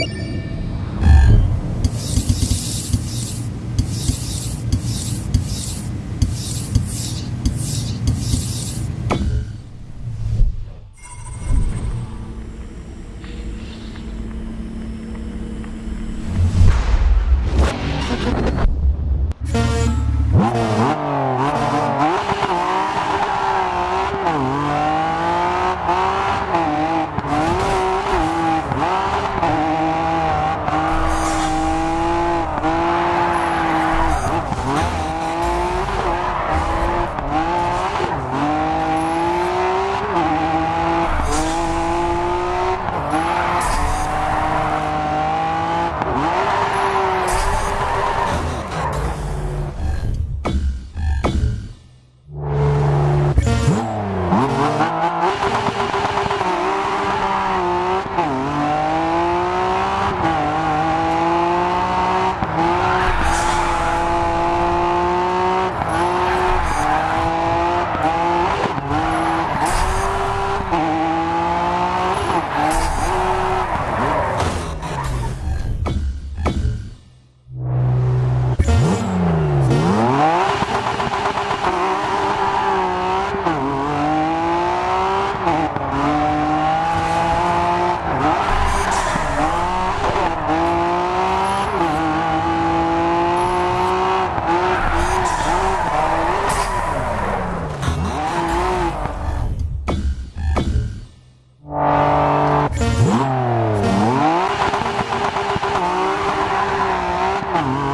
Bye. Mm-hmm.